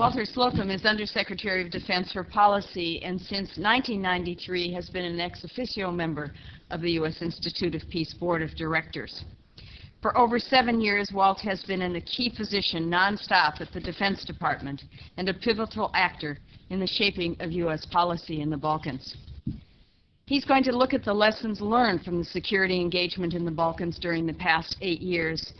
Walter Slocombe is Undersecretary of Defense for Policy and since 1993 has been an ex officio member of the U.S. Institute of Peace Board of Directors. For over seven years, Walt has been in a key position nonstop at the Defense Department and a pivotal actor in the shaping of U.S. policy in the Balkans. He's going to look at the lessons learned from the security engagement in the Balkans during the past eight years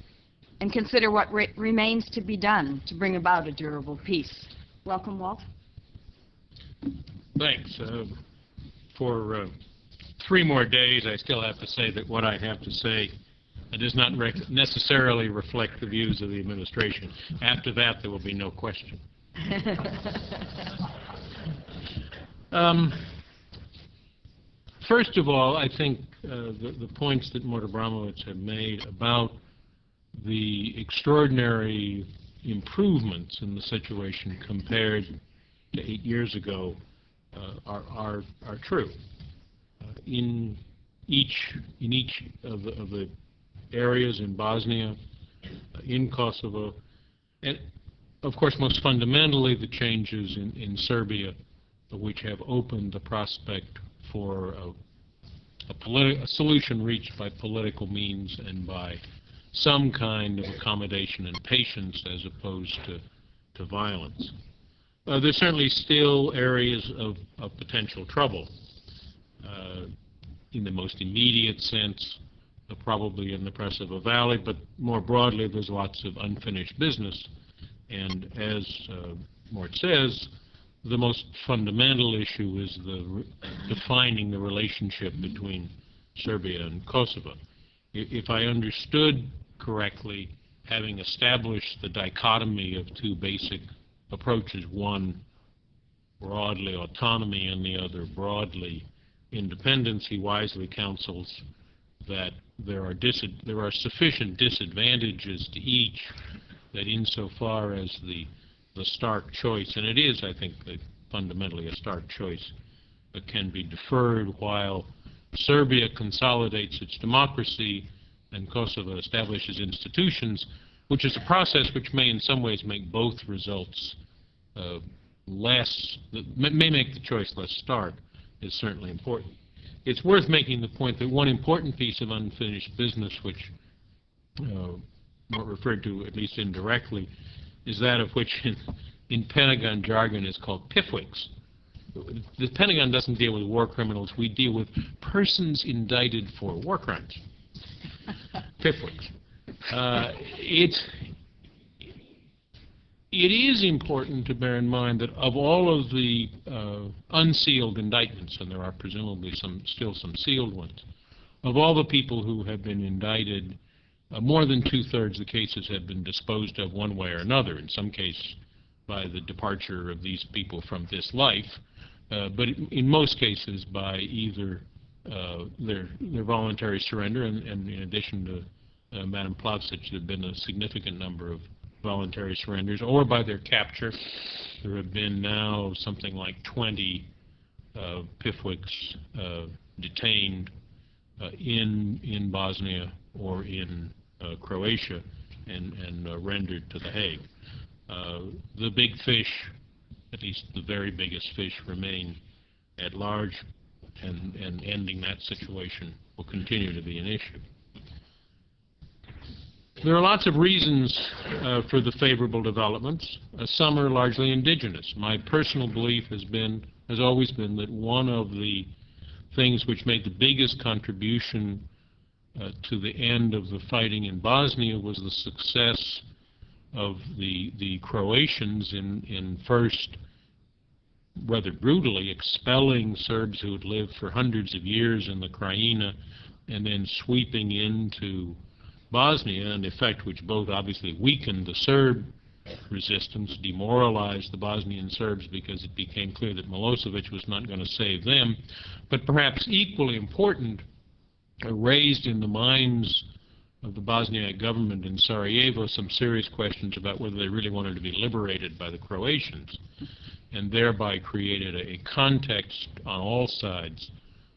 and consider what re remains to be done to bring about a durable peace. Welcome, Walt. Thanks. Uh, for uh, three more days, I still have to say that what I have to say does not necessarily reflect the views of the administration. After that, there will be no question. um, first of all, I think uh, the, the, points that Mort Abramowitz had made about the extraordinary improvements in the situation compared to eight years ago uh, are, are, are true. Uh, in each in each of the, of the areas in Bosnia, uh, in Kosovo, and of course most fundamentally the changes in, in Serbia, which have opened the prospect for a, a, a solution reached by political means and by some kind of accommodation and patience as opposed to, to violence. Uh, there's certainly still areas of, of potential trouble. Uh, in the most immediate sense, uh, probably in the Preševo Valley, but more broadly, there's lots of unfinished business. And as uh, Mort says, the most fundamental issue is the defining the relationship between Serbia and Kosovo. If I understood correctly, having established the dichotomy of two basic approaches, one broadly autonomy and the other broadly independence, he wisely counsels that there are, there are sufficient disadvantages to each that insofar as the, the stark choice, and it is, I think, fundamentally a stark choice, that can be deferred while Serbia consolidates its democracy and Kosovo establishes institutions, which is a process which may in some ways make both results uh, less, may make the choice less stark, is certainly important. It's worth making the point that one important piece of unfinished business, which uh, referred to at least indirectly, is that of which in, in Pentagon jargon is called PIFWICs. The Pentagon doesn't deal with war criminals. We deal with persons indicted for war crimes. PIFWICs. Uh, it's, it is important to bear in mind that of all of the uh, unsealed indictments, and there are presumably some still some sealed ones, of all the people who have been indicted, uh, more than two-thirds of the cases have been disposed of one way or another, in some case by the departure of these people from this life, uh, but in most cases by either uh, their, their voluntary surrender, and, and in addition to uh, Madam Plavsic, there have been a significant number of voluntary surrenders, or by their capture. There have been now something like 20 uh, uh, detained uh, in in Bosnia or in uh, Croatia and, and rendered to The Hague. the big fish, at least the very biggest fish, remain at large and, and ending that situation will continue to be an issue. There are lots of reasons uh, for the favorable developments. Uh, some are largely indigenous. My personal belief has been, has always been, that one of the things which made the biggest contribution uh, to the end of the fighting in Bosnia was the success of the the Croatians in in first rather brutally expelling Serbs who had lived for hundreds of years in the Krajina and then sweeping into Bosnia, an effect which both obviously weakened the Serb resistance, demoralized the Bosnian Serbs because it became clear that Milosevic was not going to save them, but perhaps equally important, uh, raised in the minds of the Bosniak government in Sarajevo some serious questions about whether they really wanted to be liberated by the Croatians and thereby created a, a context on all sides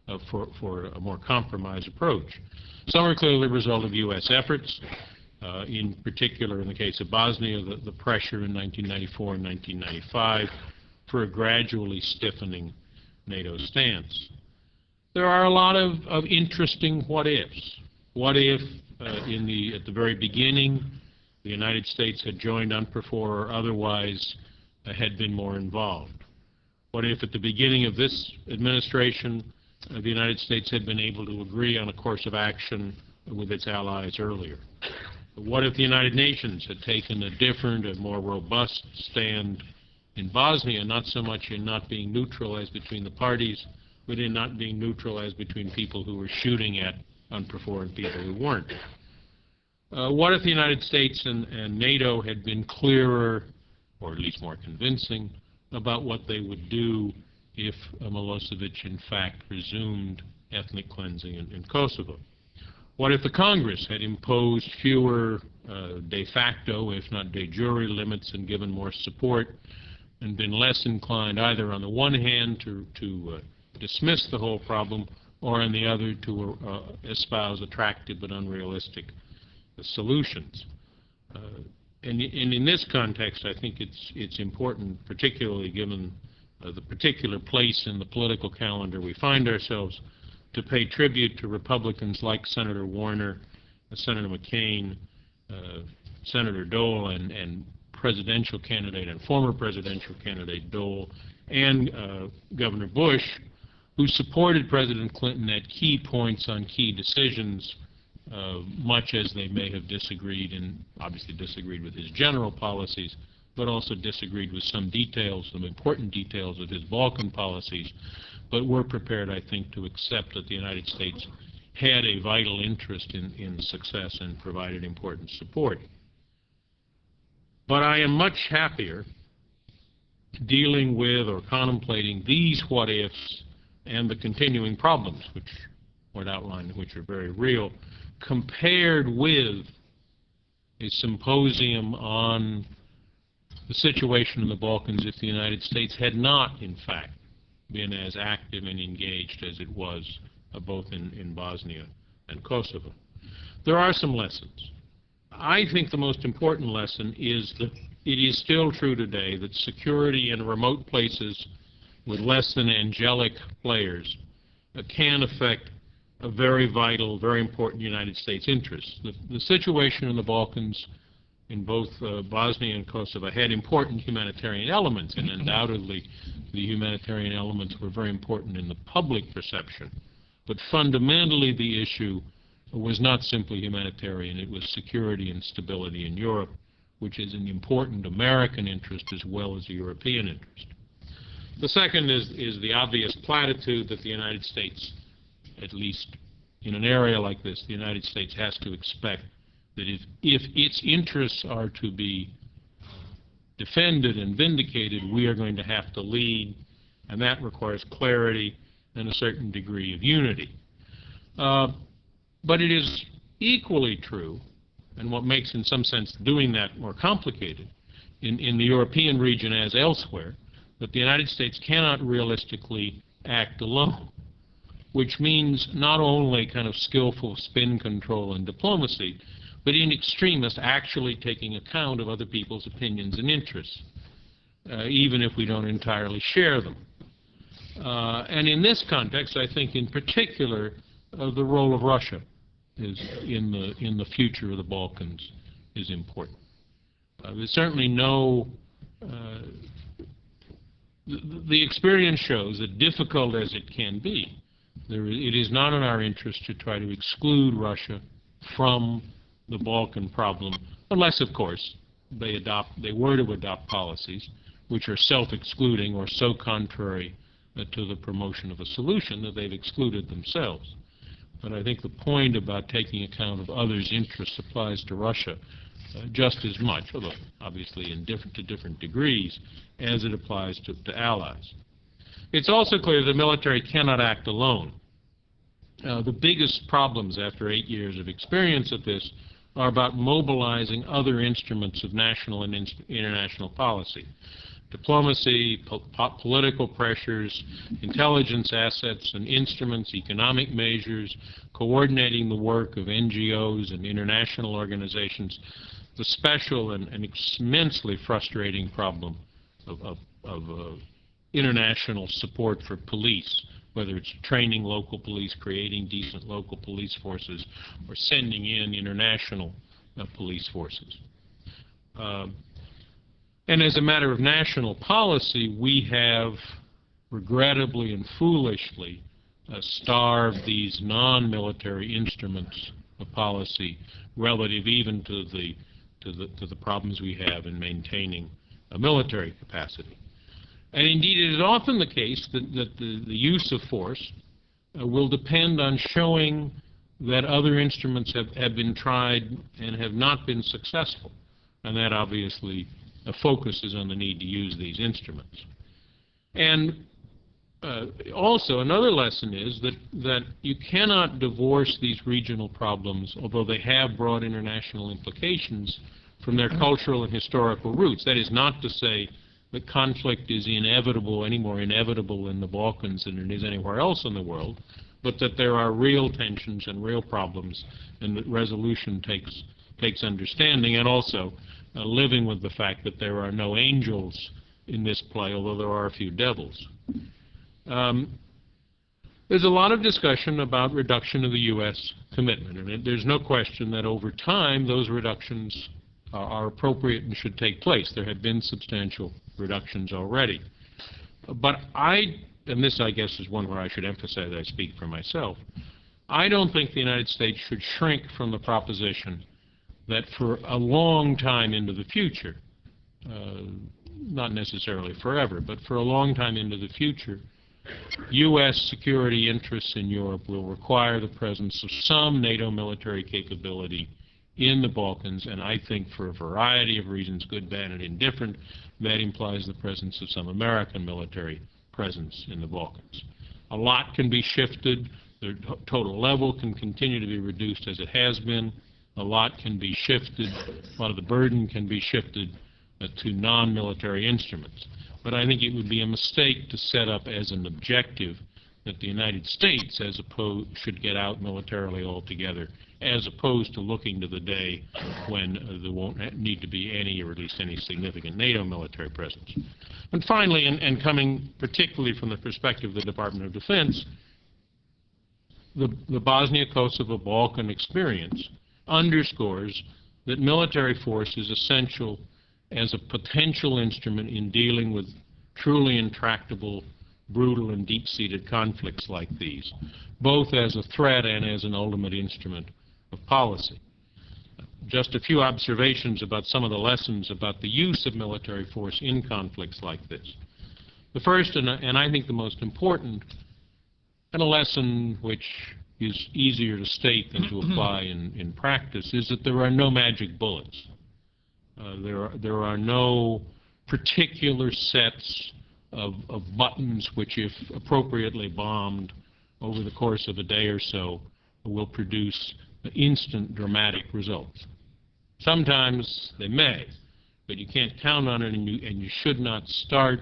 uh, for, for a more compromised approach. Some are clearly a result of U.S. efforts. Uh, In particular, in the case of Bosnia, the the pressure in 1994 and 1995 for a gradually stiffening NATO stance. There are a lot of of interesting what-ifs. What if, uh, in the, at the very beginning, the United States had joined UNPROFOR or otherwise had been more involved? What if at the beginning of this administration, uh, the United States had been able to agree on a course of action with its allies earlier? What if the United Nations had taken a different and more robust stand in Bosnia, not so much in not being neutral as between the parties, but in not being neutral as between people who were shooting at UNPROFOR and people who weren't? Uh, what if the United States and, and NATO had been clearer, or at least more convincing, about what they would do if uh, Milosevic in fact resumed ethnic cleansing in, in Kosovo? What if the Congress had imposed fewer uh, de facto, if not de jure, limits and given more support and been less inclined either on the one hand to, to uh, dismiss the whole problem or on the other to uh, espouse attractive but unrealistic solutions? And, and in this context, I think it's, it's important, particularly given uh, the particular place in the political calendar we find ourselves, to pay tribute to Republicans like Senator Warner, uh, Senator McCain, uh, Senator Dole, and, and presidential candidate and former presidential candidate Dole, and uh, Governor Bush, who supported President Clinton at key points on key decisions, uh, much as they may have disagreed and obviously disagreed with his general policies, but also disagreed with some details, some important details of his Balkan policies, but we're prepared, I think, to accept that the United States had a vital interest in, in success and provided important support. But I am much happier dealing with or contemplating these what-ifs and the continuing problems, which were outlined, which are very real, compared with a symposium on the situation in the Balkans if the United States had not, in fact, been as active and engaged as it was uh, both in, in Bosnia and Kosovo. There are some lessons. I think the most important lesson is that it is still true today that security in remote places with less than angelic players uh, can affect a very vital, very important United States interest. The, the situation in the Balkans in both uh, Bosnia and Kosovo had important humanitarian elements, and undoubtedly the humanitarian elements were very important in the public perception. But fundamentally the issue was not simply humanitarian, it was security and stability in Europe, which is an important American interest as well as a European interest. The second is, is the obvious platitude that the United States, at least in an area like this, the United States has to expect that if, if its interests are to be defended and vindicated, we are going to have to lead, and that requires clarity and a certain degree of unity. Uh, but it is equally true, and what makes, in some sense, doing that more complicated, in, in the European region as elsewhere, that the United States cannot realistically act alone, which means not only kind of skillful spin control and diplomacy, but in extremists actually taking account of other people's opinions and interests, uh, even if we don't entirely share them. Uh, and in this context, I think in particular, uh, the role of Russia is in the in the future of the Balkans is important. Uh, there's certainly no uh, the, the experience shows that difficult as it can be, there, it is not in our interest to try to exclude Russia from the Balkan problem, unless, of course, they adopt they were to adopt policies which are self-excluding or so contrary uh, to the promotion of a solution that they've excluded themselves. But I think the point about taking account of others' interests applies to Russia uh, just as much, although obviously in different to different degrees, as it applies to, to allies. It's also clear the military cannot act alone. Uh, the biggest problems after eight years of experience at this are about mobilizing other instruments of national and international policy. diplomacy, po- po- political pressures, intelligence assets and instruments, economic measures, coordinating the work of NGOs and international organizations, the special and and immensely frustrating problem of, of, of uh, international support for police, whether it's training local police, creating decent local police forces, or sending in international uh, police forces. Um, and as a matter of national policy, we have regrettably and foolishly uh, starved these non-military instruments of policy relative even to the, to the, to the problems we have in maintaining a military capacity. And indeed, it is often the case that, that the, the use of force uh, will depend on showing that other instruments have, have been tried and have not been successful. And that obviously uh, focuses on the need to use these instruments. And uh, also, another lesson is that, that you cannot divorce these regional problems, although they have broad international implications, from their cultural and historical roots. That is not to say that conflict is inevitable, any more inevitable in the Balkans than it is anywhere else in the world, but that there are real tensions and real problems, and that resolution takes, takes understanding, and also uh, living with the fact that there are no angels in this play, although there are a few devils. Um, there's a lot of discussion about reduction of the U.S. commitment, and it, there's no question that over time those reductions are, appropriate and should take place. There have been substantial reductions already. But I, and this I guess is one where I should emphasize I speak for myself, I don't think the United States should shrink from the proposition that for a long time into the future, uh, not necessarily forever, but for a long time into the future, U.S. security interests in Europe will require the presence of some NATO military capability in the Balkans, and I think for a variety of reasons, good, bad, and indifferent, that implies the presence of some American military presence in the Balkans. A lot can be shifted. The total level can continue to be reduced as it has been. A lot can be shifted. A lot of the burden can be shifted uh, to non-military instruments. But I think it would be a mistake to set up as an objective that the United States as opposed should get out militarily altogether, as opposed to looking to the day when uh, there won't need to be any, or at least any significant NATO military presence. And finally, and, and coming particularly from the perspective of the Department of Defense, the, the Bosnia-Kosovo Balkan experience underscores that military force is essential as a potential instrument in dealing with truly intractable, brutal, and deep-seated conflicts like these, both as a threat and as an ultimate instrument of policy. Just a few observations about some of the lessons about the use of military force in conflicts like this. The first, and, and I think the most important, and a lesson which is easier to state than to apply in, in practice, is that there are no magic bullets. Uh, there, are, there are no particular sets of, of buttons which, if appropriately bombed over the course of a day or so, will produce instant dramatic results. Sometimes they may, but you can't count on it, and you, and you should not start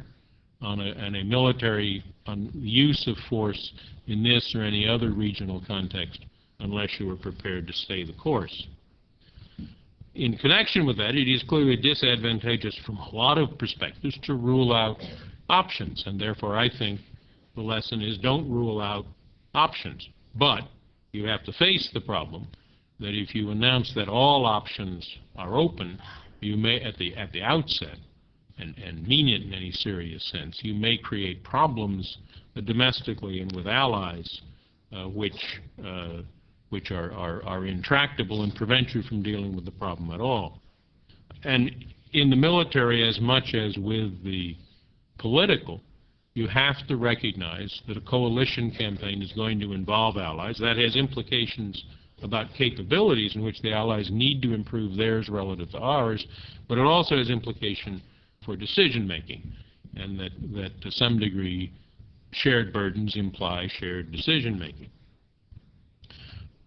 on a, on a military on use of force in this or any other regional context unless you are prepared to stay the course. In connection with that, it is clearly disadvantageous from a lot of perspectives to rule out options, and therefore I think the lesson is don't rule out options. But you have to face the problem that if you announce that all options are open, you may, at the, at the outset, and, and mean it in any serious sense, you may create problems domestically and with allies uh, which, uh, which are, are, are intractable and prevent you from dealing with the problem at all. And in the military, as much as with the political, you have to recognize that a coalition campaign is going to involve allies. That has implications about capabilities in which the allies need to improve theirs relative to ours, but it also has implication for decision making, and that, that to some degree shared burdens imply shared decision making.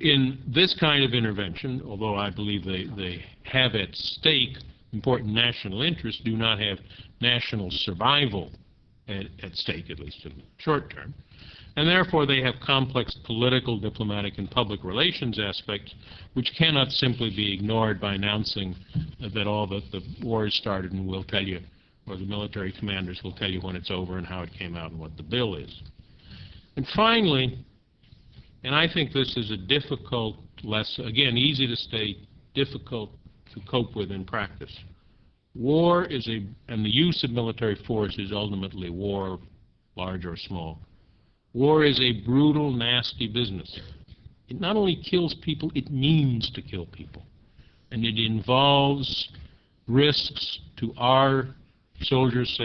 In this kind of intervention, although I believe they, they have at stake important national interests do not have national survival at, at stake, at least in the short term. And therefore, they have complex political, diplomatic, and public relations aspects which cannot simply be ignored by announcing that all that the war has started and we'll tell you, or the military commanders will tell you when it's over and how it came out and what the bill is. And finally, and I think this is a difficult lesson, again, easy to state, difficult to cope with in practice. War is a, and the use of military force is ultimately war, large or small. War is a brutal, nasty business. It not only kills people, it means to kill people. And it involves risks to our soldiers,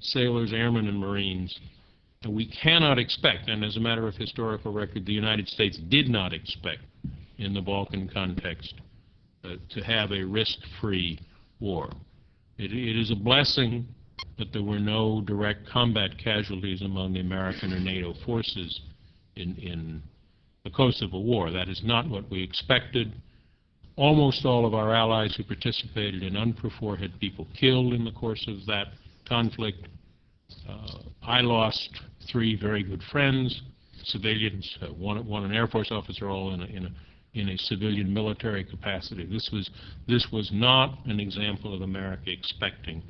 sailors, airmen, and Marines. And we cannot expect, and as a matter of historical record, the United States did not expect in the Balkan context to have a risk-free war. It, it is a blessing that there were no direct combat casualties among the American or NATO forces in, in the Kosovo War. That is not what we expected. Almost all of our allies who participated in UNPROFOR had people killed in the course of that conflict. Uh, I lost three very good friends, civilians, uh, one, one an Air Force officer, all in a, in a in a civilian military capacity. This was this was not an example of America expecting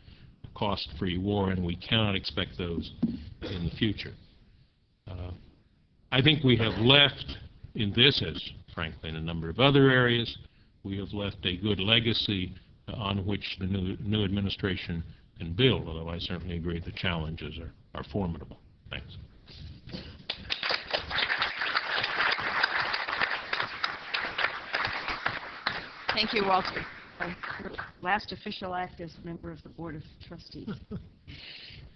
a cost-free war, and we cannot expect those in the future. Uh, I think we have left in this, as frankly in a number of other areas, we have left a good legacy on which the new, new administration can build, although I certainly agree the challenges are, are formidable. Thanks. Thank you, Walter. Your Last official act as a member of the Board of Trustees.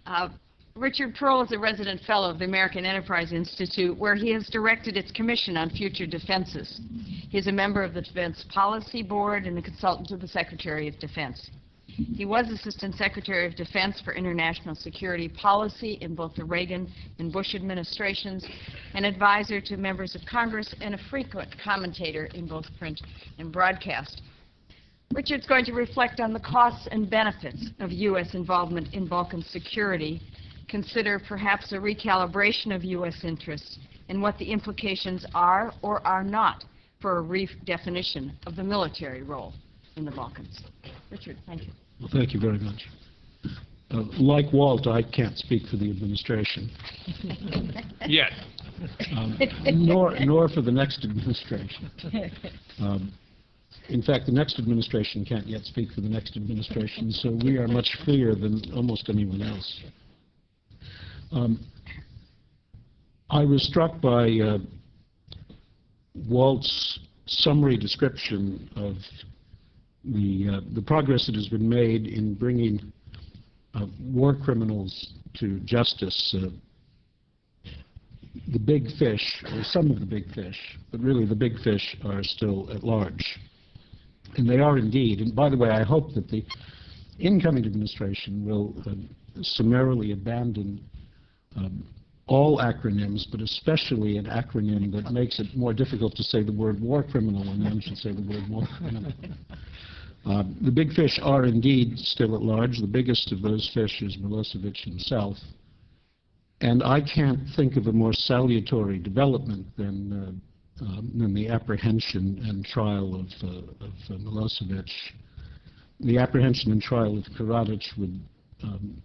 Uh, Richard Perle is a resident fellow of the American Enterprise Institute, where he has directed its Commission on Future Defenses. He is a member of the Defense Policy Board and a consultant to the Secretary of Defense. He was Assistant Secretary of Defense for International Security Policy in both the Reagan and Bush administrations, an advisor to members of Congress, and a frequent commentator in both print and broadcast. Richard's going to reflect on the costs and benefits of U.S. involvement in Balkan security, consider perhaps a recalibration of U.S. interests, and what the implications are or are not for a redefinition of the military role in the Balkans. Richard, thank you. Well, thank you very much. Uh, Like Walt, I can't speak for the administration, Yet. um, nor, nor for the next administration. Um, In fact, the next administration can't yet speak for the next administration, so we are much freer than almost anyone else. Um, I was struck by uh, Walt's summary description of the, uh, the progress that has been made in bringing uh, war criminals to justice. Uh, the big fish, or some of the big fish, but really the big fish are still at large. And they are indeed. And by the way, I hope that the incoming administration will uh, summarily abandon um, all acronyms, but especially an acronym that makes it more difficult to say the word war criminal when one should say the word war criminal. Uh, the big fish are indeed still at large. The biggest of those fish is Milosevic himself. And I can't think of a more salutary development than, uh, um, than the apprehension and trial of, uh, of uh, Milosevic. The apprehension and trial of Karadzic would, um,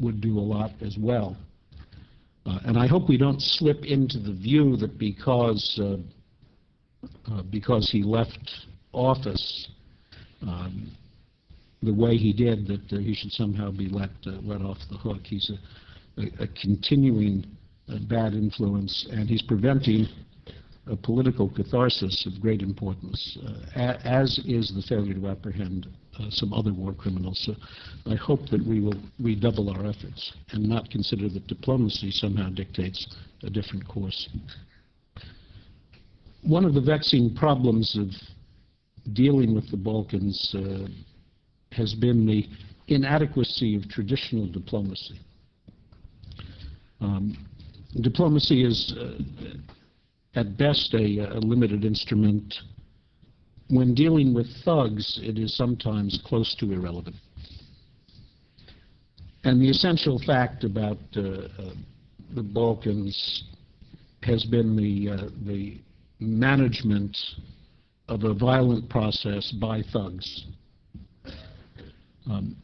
would do a lot as well. Uh, and I hope we don't slip into the view that because, uh, uh, because he left office um, the way he did, that he should somehow be let, let off the hook. He's a, a, a continuing bad influence, and he's preventing a political catharsis of great importance, uh, as is the failure to apprehend uh, some other war criminals. So I hope that we will redouble our efforts and not consider that diplomacy somehow dictates a different course. One of the vexing problems of dealing with the Balkans uh, has been the inadequacy of traditional diplomacy. Um, diplomacy is, uh, at best, a, a limited instrument, when dealing with thugs, it is sometimes close to irrelevant. And the essential fact about uh, uh, the Balkans has been the, uh, the management of a violent process by thugs. Um,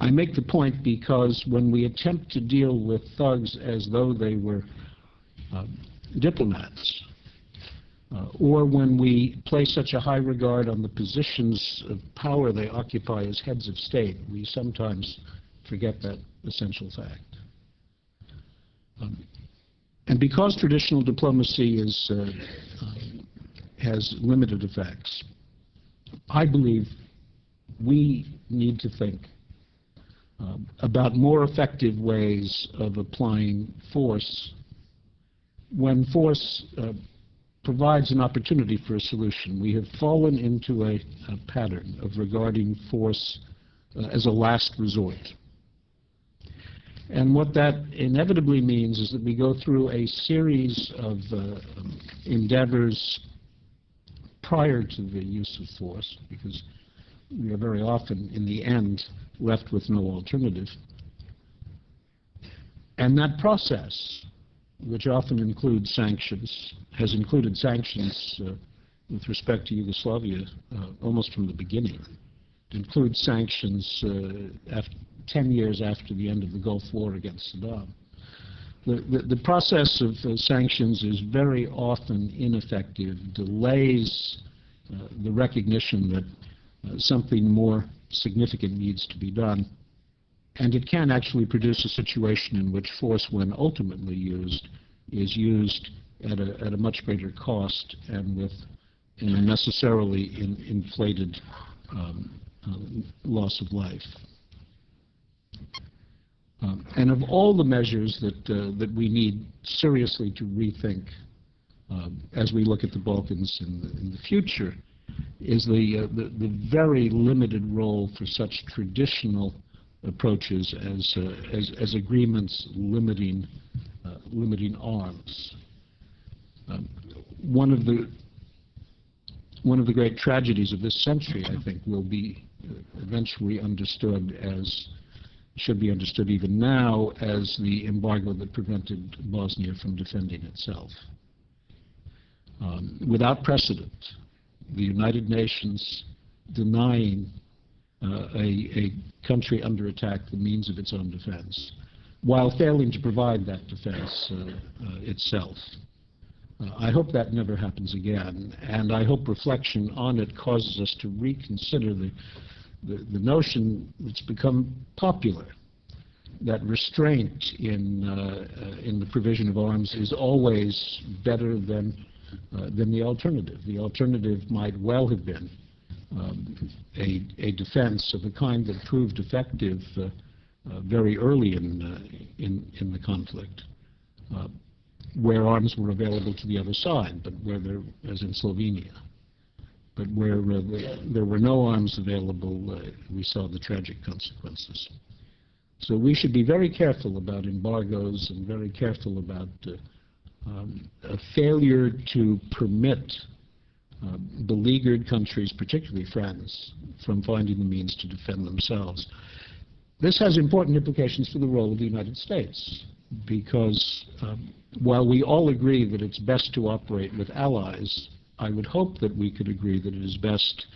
I make the point because when we attempt to deal with thugs as though they were uh, diplomats, uh, or when we place such a high regard on the positions of power they occupy as heads of state, we sometimes forget that essential fact. Um, and because traditional diplomacy is, uh, um, has limited effects, I believe we need to think um, about more effective ways of applying force when force uh, provides an opportunity for a solution. We have fallen into a, a pattern of regarding force uh, as a last resort. And what that inevitably means is that we go through a series of uh, endeavors prior to the use of force, because we are very often, in the end, left with no alternative. And that process, which often includes sanctions, has included sanctions uh, with respect to Yugoslavia uh, almost from the beginning. It includes sanctions uh, after 10 years after the end of the Gulf War against Saddam. The, the, the process of uh, sanctions is very often ineffective, delays uh, the recognition that uh, something more significant needs to be done, and it can actually produce a situation in which force, when ultimately used, is used at a, at a much greater cost and with an unnecessarily in, inflated um, uh, loss of life. Um, and of all the measures that, uh, that we need seriously to rethink um, as we look at the Balkans in the, in the future is the, uh, the, the, very limited role for such traditional approaches as, uh, as, as, agreements limiting, uh, limiting arms. Um, one of the one of the great tragedies of this century, I think, will be uh, eventually understood as should be understood even now as the embargo that prevented Bosnia from defending itself. Um, without precedent, the United Nations denying a, a, country under attack the means of its own defense, while failing to provide that defense uh, uh, itself. Uh, I hope that never happens again, and I hope reflection on it causes us to reconsider the the, the notion that's become popular that restraint in, uh, uh, in the provision of arms is always better than, uh, than the alternative. The alternative might well have been um, a, a defense of a kind that proved effective uh, uh, very early in, uh, in, in the conflict, where arms were available to the other side, but where there, as in Slovenia but where uh, there were no arms available, uh, we saw the tragic consequences. So we should be very careful about embargoes and very careful about uh, um, a failure to permit uh, beleaguered countries, particularly France, from finding the means to defend themselves. This has important implications for the role of the United States because um, while we all agree that it's best to operate with allies, I would hope that we could agree that it is best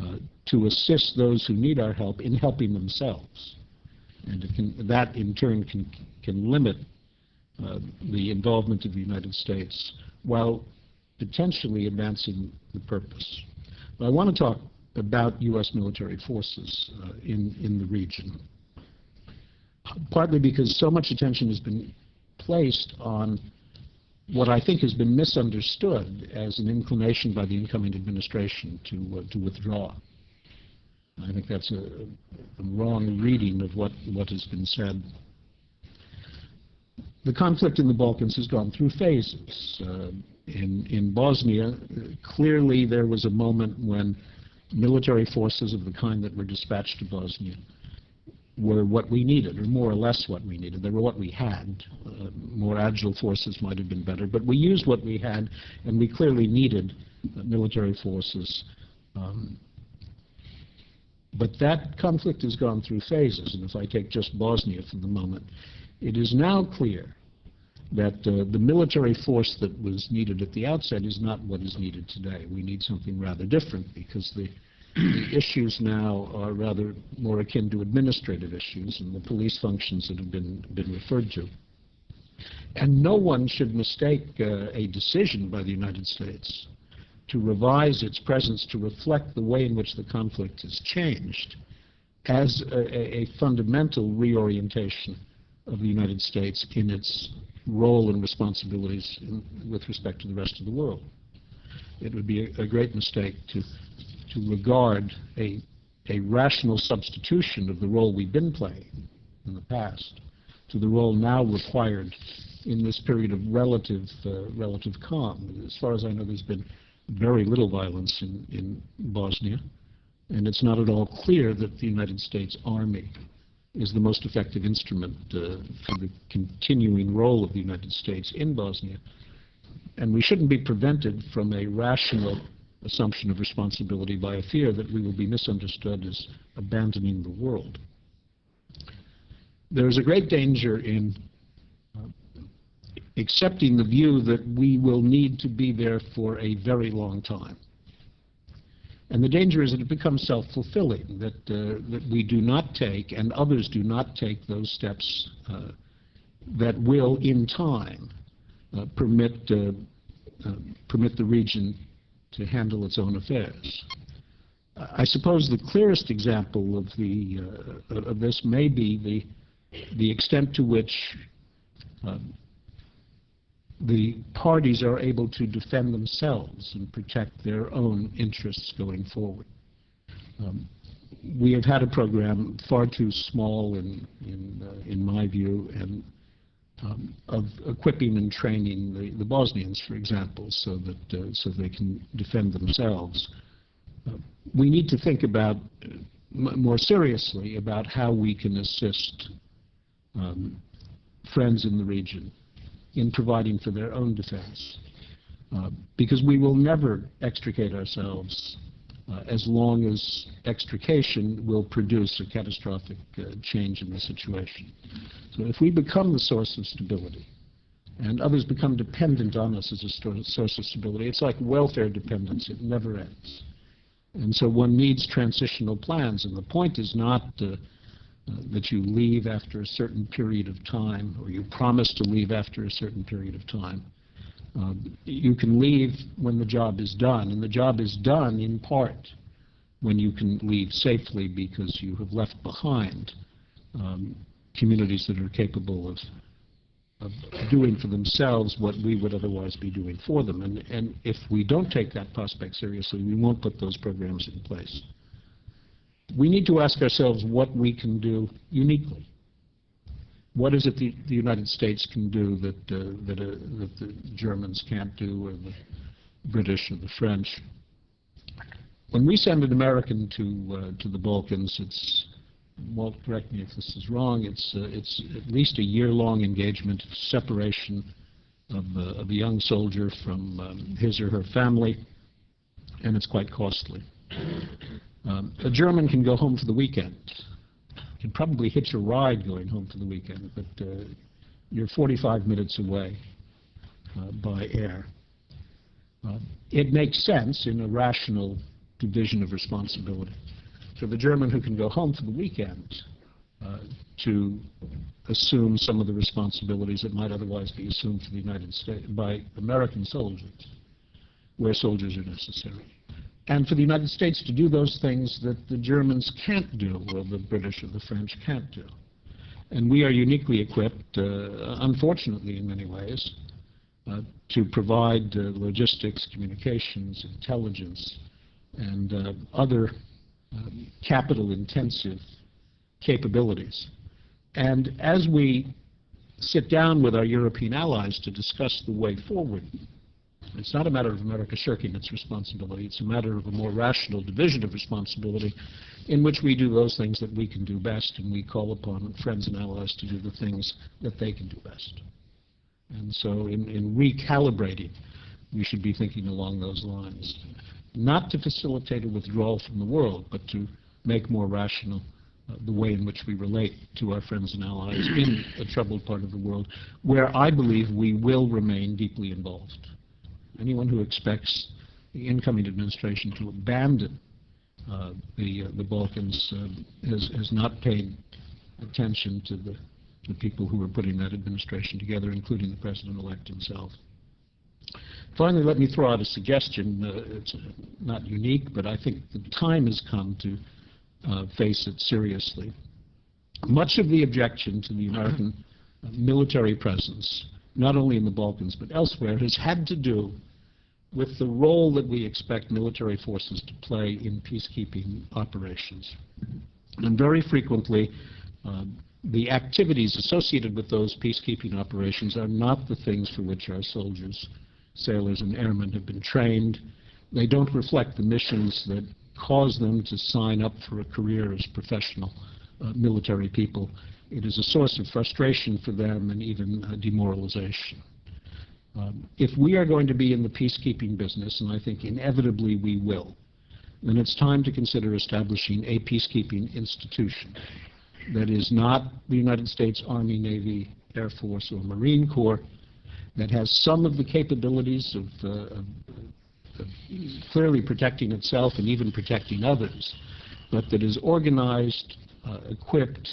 uh, to assist those who need our help in helping themselves. And can, that, in turn, can, can limit uh, the involvement of the United States while potentially advancing the purpose. But I want to talk about U.S. military forces uh, in, in the region, partly because so much attention has been placed on what I think has been misunderstood as an inclination by the incoming administration to, uh, to withdraw. I think that's a, a, wrong reading of what, what has been said. The conflict in the Balkans has gone through phases. Uh, in, in Bosnia, clearly there was a moment when military forces of the kind that were dispatched to Bosnia were what we needed, or more or less what we needed. They were what we had. Uh, more agile forces might have been better, but we used what we had, and we clearly needed uh, military forces. Um, but that conflict has gone through phases, and if I take just Bosnia for the moment, it is now clear that uh, the military force that was needed at the outset is not what is needed today. We need something rather different because the, the issues now are rather more akin to administrative issues and the police functions that have been, been referred to. And no one should mistake uh, a decision by the United States to revise its presence to reflect the way in which the conflict has changed as a, a fundamental reorientation of the United States in its role and responsibilities in, with respect to the rest of the world. It would be a, a great mistake to, to regard a, a rational substitution of the role we've been playing in the past to the role now required in this period of relative, uh, relative calm. As far as I know, there's been very little violence in, in Bosnia, and it's not at all clear that the United States Army is the most effective instrument uh, for the continuing role of the United States in Bosnia. And we shouldn't be prevented from a rational assumption of responsibility by a fear that we will be misunderstood as abandoning the world. There is a great danger in uh, accepting the view that we will need to be there for a very long time. And the danger is that it becomes self-fulfilling, that, uh, that we do not take and others do not take those steps uh, that will, in time, uh, permit, uh, uh, permit the region to handle its own affairs. I suppose the clearest example of, the, uh, of this may be the, the extent to which um, the parties are able to defend themselves and protect their own interests going forward. Um, we have had a program far too small in, in, uh, in my view, and um, of equipping and training the, the Bosnians, for example, so that uh, so they can defend themselves. Uh, we need to think about uh, more seriously about how we can assist um, friends in the region in providing for their own defense. Uh, because we will never extricate ourselves uh, as long as extrication will produce a catastrophic uh, change in the situation. So if we become the source of stability, and others become dependent on us as a source of stability, it's like welfare dependence. It never ends. And so one needs transitional plans, and the point is not that you leave after a certain period of time, or you promise to leave after a certain period of time. Uh, you can leave when the job is done, and the job is done in part when you can leave safely because you have left behind um, communities that are capable of, of doing for themselves what we would otherwise be doing for them. And, and if we don't take that prospect seriously, we won't put those programs in place we need to ask ourselves what we can do uniquely. What is it the, the United States can do that, uh, that, uh, that the Germans can't do, or the British, or the French? When we send an American to, uh, to the Balkans, it's, Walt, correct me if this is wrong, it's, uh, it's at least a year-long engagement, separation of, uh, of a young soldier from um, his or her family, and it's quite costly. Um, a German can go home for the weekend. Can probably hitch a ride going home for the weekend, but uh, you're 45 minutes away uh, by air. Uh, it makes sense in a rational division of responsibility for the German who can go home for the weekend uh, to assume some of the responsibilities that might otherwise be assumed for the United States by American soldiers, where soldiers are necessary and for the United States to do those things that the Germans can't do, or the British or the French can't do. And we are uniquely equipped, uh, unfortunately in many ways, uh, to provide uh, logistics, communications, intelligence, and uh, other um, capital-intensive capabilities. And as we sit down with our European allies to discuss the way forward, it's not a matter of America shirking its responsibility. It's a matter of a more rational division of responsibility in which we do those things that we can do best and we call upon friends and allies to do the things that they can do best. And so in, in recalibrating we should be thinking along those lines. Not to facilitate a withdrawal from the world, but to make more rational uh, the way in which we relate to our friends and allies in a troubled part of the world, where I believe we will remain deeply involved. Anyone who expects the incoming administration to abandon uh, the uh, the Balkans uh, has has not paid attention to the the people who are putting that administration together, including the president-elect himself. Finally, let me throw out a suggestion. Uh, it's not unique, but I think the time has come to uh, face it seriously. Much of the objection to the American military presence, not only in the Balkans but elsewhere, has had to do with the role that we expect military forces to play in peacekeeping operations. And very frequently, uh, the activities associated with those peacekeeping operations are not the things for which our soldiers, sailors, and airmen have been trained. They don't reflect the missions that cause them to sign up for a career as professional uh, military people. It is a source of frustration for them and even uh, demoralization. Um, if we are going to be in the peacekeeping business, and I think inevitably we will, then it's time to consider establishing a peacekeeping institution. That is not the United States Army, Navy, Air Force, or Marine Corps, that has some of the capabilities of, uh, of, of clearly protecting itself and even protecting others, but that is organized, uh, equipped,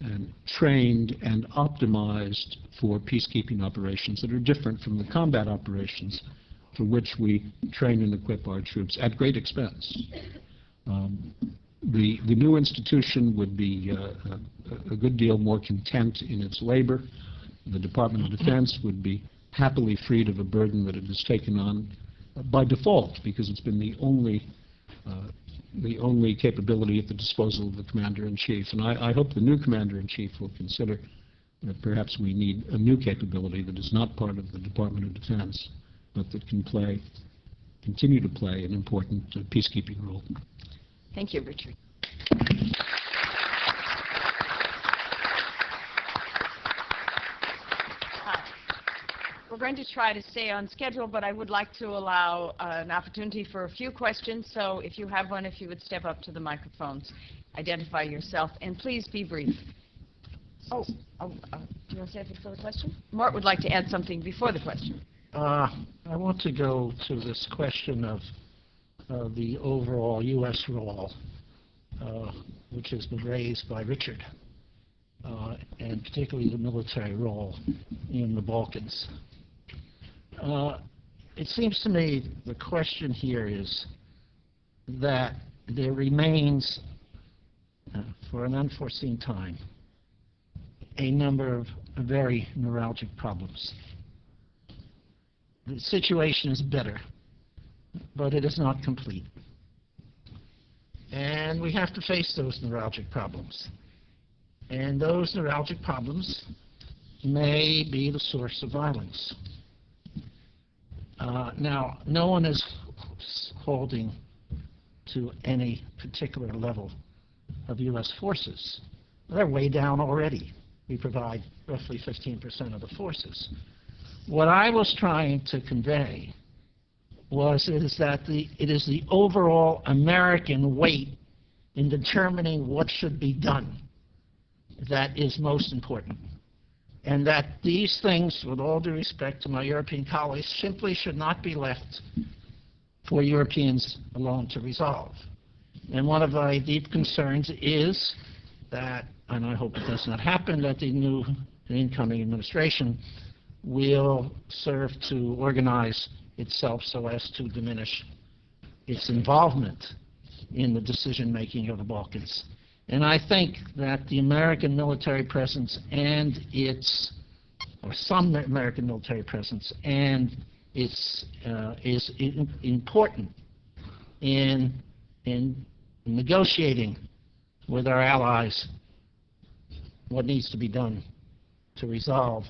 and trained and optimized for peacekeeping operations that are different from the combat operations for which we train and equip our troops at great expense. Um, the, the new institution would be uh, a, a good deal more content in its labor. The Department of Defense would be happily freed of a burden that it has taken on uh, by default because it's been the only uh, the only capability at the disposal of the Commander-in-Chief. And I, I hope the new Commander-in-Chief will consider that perhaps we need a new capability that is not part of the Department of Defense, but that can play, continue to play an important uh, peacekeeping role. Thank you, Richard. Uh, We're going to try to stay on schedule, but I would like to allow uh, an opportunity for a few questions. So if you have one, if you would step up to the microphones, identify yourself, and please be brief. Oh, oh, uh, do you want to say anything for the question? Mort would like to add something before the question. Uh, I want to go to this question of uh, the overall U.S. role, uh, which has been raised by Richard, uh, and particularly the military role in the Balkans. It seems to me the question here is that there remains, uh, for an unforeseen time, a number of very neuralgic problems the situation is better, but it is not complete. And we have to face those neuralgic problems. And those neuralgic problems may be the source of violence. Uh, now, no one is holding to any particular level of U.S. forces. They're way down already. We provide roughly 15% of the forces. What I was trying to convey was is that the, it is the overall American weight in determining what should be done that is most important. And that these things, with all due respect to my European colleagues, simply should not be left for Europeans alone to resolve. And one of my deep concerns is that, and I hope it does not happen, that the new incoming administration will serve to organize itself so as to diminish its involvement in the decision-making of the Balkans. And I think that the American military presence and its, or some American military presence and its, uh, is i- important in, in negotiating with our allies what needs to be done to resolve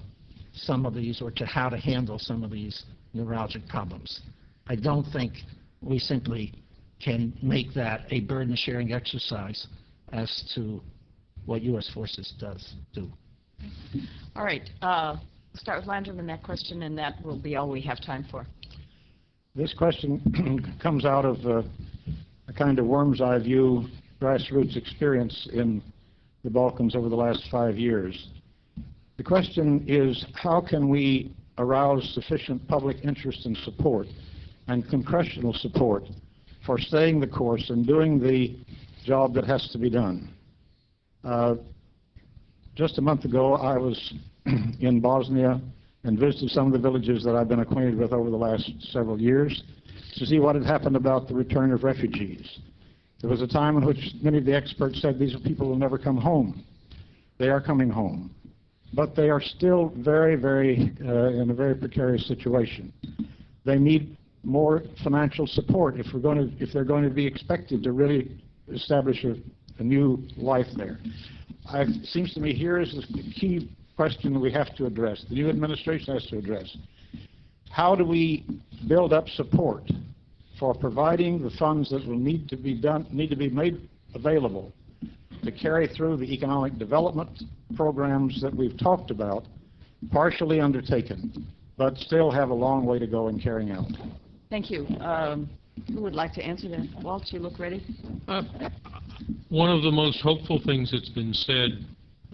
some of these or to how to handle some of these neuralgic problems. I don't think we simply can make that a burden-sharing exercise as to what U.S. forces does do. All right, uh, start with Landry on that question, and that will be all we have time for. This question comes out of uh, a kind of worm's eye view grassroots experience in the Balkans over the last five years. The question is, how can we arouse sufficient public interest and support and congressional support for staying the course and doing the job that has to be done? Uh, just a month ago, I was in Bosnia and visited some of the villages that I've been acquainted with over the last several years to see what had happened about the return of refugees. There was a time in which many of the experts said these people will never come home. They are coming home. But they are still very, very, uh, in a very precarious situation. They need more financial support if, we're going to, if they're going to be expected to really establish a, a new life there. I, it seems to me here is the key question we have to address, the new administration has to address. How do we build up support for providing the funds that will need to be done, need to be made available to carry through the economic development programs that we've talked about, partially undertaken, but still have a long way to go in carrying out. Thank you. Um, Who would like to answer that? Walt, you look ready? Uh, One of the most hopeful things that's been said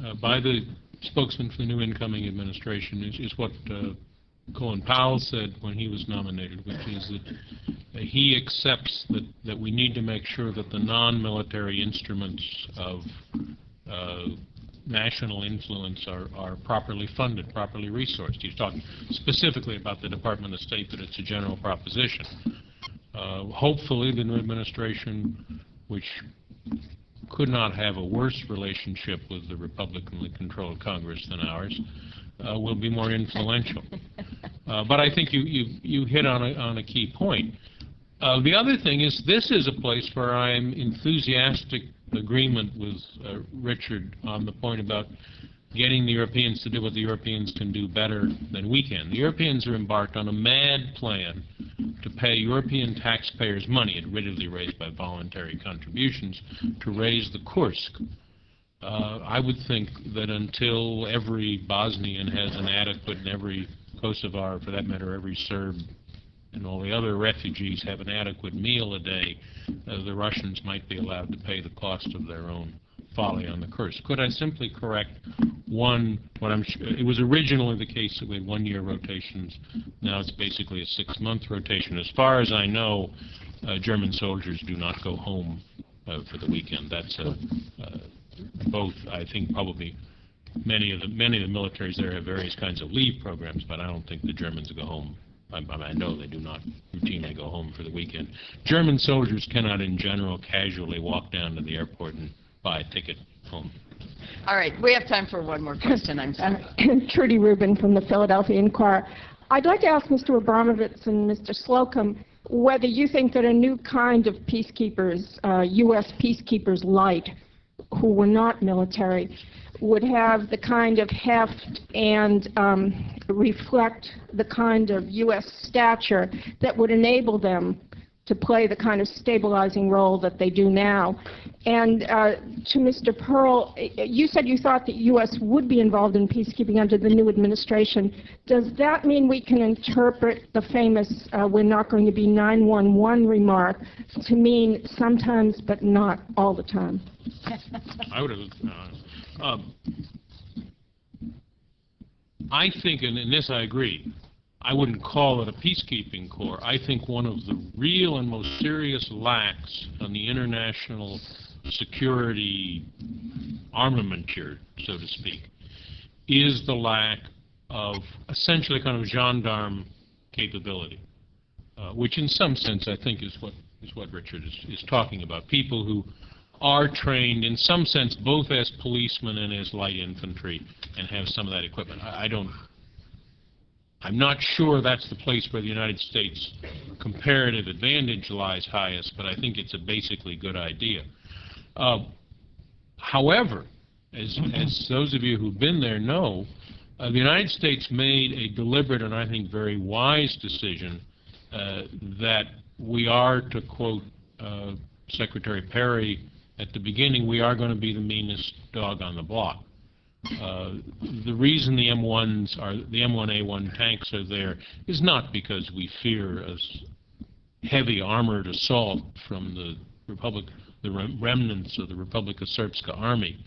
uh, by the spokesman for the new incoming administration is, is what uh, Colin Powell said when he was nominated, which is that uh, he accepts that, that we need to make sure that the non-military instruments of uh, national influence are, are properly funded, properly resourced. He's talking specifically about the Department of State, but it's a general proposition. Uh, hopefully, the new administration, which could not have a worse relationship with the Republicanly controlled Congress than ours, uh, will be more influential. Uh, but I think you, you, you hit on a, on a key point. Uh, the other thing is this is a place where I'm enthusiastic agreement with uh, Richard on the point about getting the Europeans to do what the Europeans can do better than we can. The Europeans are embarked on a mad plan to pay European taxpayers money, admittedly raised by voluntary contributions, to raise the Kursk. Uh, I would think that until every Bosnian has an adequate, and every Kosovar, for that matter, every Serb and all the other refugees have an adequate meal a day, uh, the Russians might be allowed to pay the cost of their own folly on the Kursk. Could I simply correct one, what I'm, su- it was originally the case that we had one-year rotations. Now it's basically a six-month rotation. As far as I know, uh, German soldiers do not go home uh, for the weekend. That's uh, uh, both, I think, probably many of the many of the militaries there have various kinds of leave programs, but I don't think the Germans go home. I, I know they do not routinely go home for the weekend. German soldiers cannot, in general, casually walk down to the airport and buy a ticket home. All right, we have time for one more question, I'm sorry. Trudy Rubin from the Philadelphia Inquirer. I'd like to ask Mr. Abramowitz and Mr. Slocombe whether you think that a new kind of peacekeepers, uh, U.S. peacekeepers light, who were not military, would have the kind of heft and um, reflect the kind of U.S. stature that would enable them to play the kind of stabilizing role that they do now. And uh, to Mr. Perle, you said you thought the U.S. would be involved in peacekeeping under the new administration. Does that mean we can interpret the famous uh, we're not going to be 911 remark to mean sometimes but not all the time? I would. Uh, um, I think, and in this I agree, I wouldn't call it a peacekeeping corps. I think one of the real and most serious lacks on the international security armamenture, so to speak, is the lack of essentially kind of gendarme capability, uh, which in some sense I think is what is what Richard is, is talking about. People who are trained in some sense both as policemen and as light infantry and have some of that equipment. I, I don't I'm not sure that's the place where the United States comparative advantage lies highest, but I think it's a basically good idea. Uh, however, as, as those of you who've been there know, uh, the United States made a deliberate and I think very wise decision uh, that we are, to quote uh, Secretary Perry at the beginning, we are going to be the meanest dog on the block. Uh, the reason the M1s are the M1A1 tanks are there is not because we fear a heavy armored assault from the Republic, the rem- remnants of the Republika Srpska army,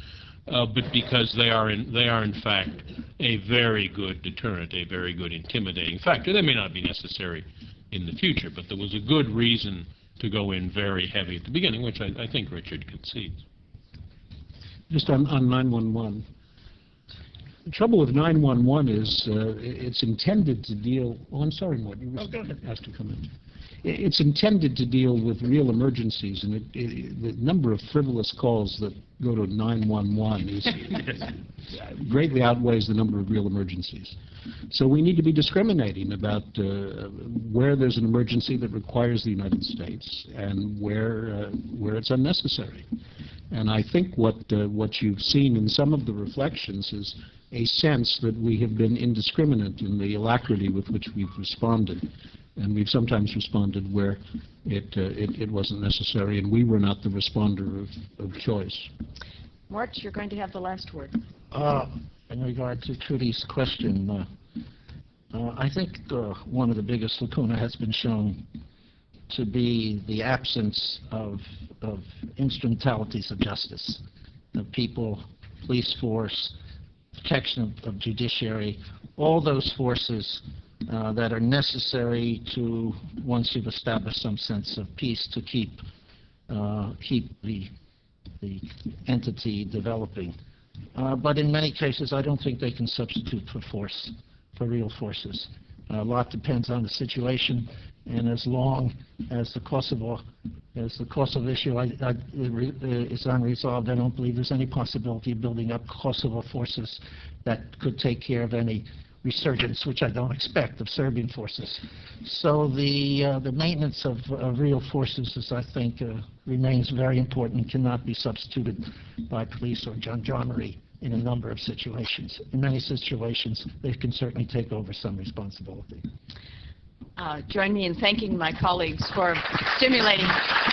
uh, but because they are in, they are in fact a very good deterrent, a very good intimidating factor. They may not be necessary in the future, but there was a good reason to go in very heavy at the beginning, which I, I think Richard concedes. Just on, on 911. The trouble with 911 is, uh, i- it's intended to deal, oh, I'm sorry, Mort, you Oh, go ahead. were asked to come in. It's intended to deal with real emergencies, and it, it, the number of frivolous calls that go to 911 is greatly outweighs the number of real emergencies. So we need to be discriminating about uh, where there's an emergency that requires the United States and where, uh, where it's unnecessary. And I think what, uh, what you've seen in some of the reflections is a sense that we have been indiscriminate in the alacrity with which we've responded. And we've sometimes responded where it, uh, it, it wasn't necessary and we were not the responder of, of choice. Mort, you're going to have the last word. Uh, In regard to Trudy's question, uh, uh, I think uh, one of the biggest lacuna has been shown to be the absence of of instrumentalities of justice, the people, police force, protection of- of judiciary, all those forces uh, that are necessary to, once you've established some sense of peace, to keep uh, keep the the entity developing. Uh, But in many cases, I don't think they can substitute for force, for real forces. A lot depends on the situation, and as long as the Kosovo, as the Kosovo issue I- I- uh, is unresolved, I don't believe there's any possibility of building up Kosovo forces that could take care of any resurgence, which I don't expect, of Serbian forces. So the, uh, the maintenance of, real forces is, I think, uh, remains very important, cannot be substituted by police or gendarmerie in a number of situations. In many situations, they can certainly take over some responsibility. Uh, Join me in thanking my colleagues for stimulating